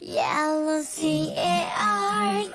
Yellow C-A-R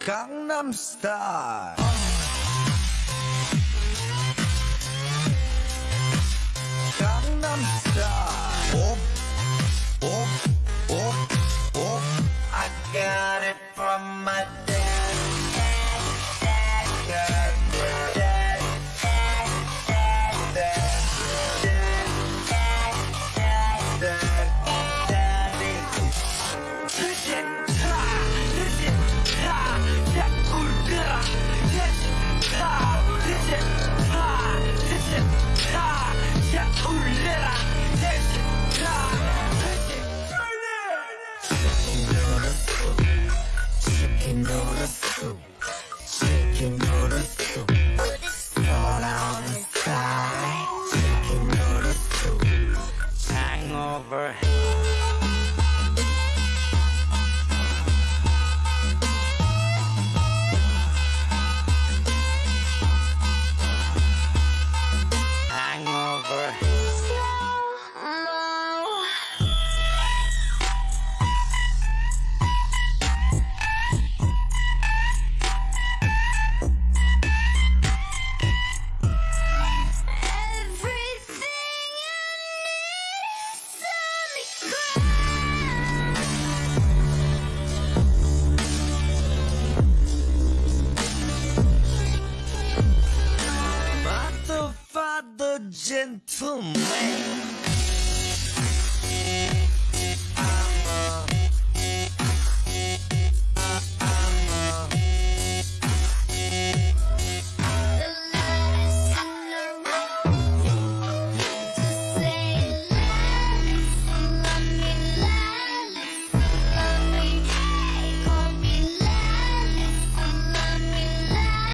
Gangnam Style. Gangnam Style. Oh, oh, oh, oh. I got it from my dad true. You know the on the side. You. Hangover. 这么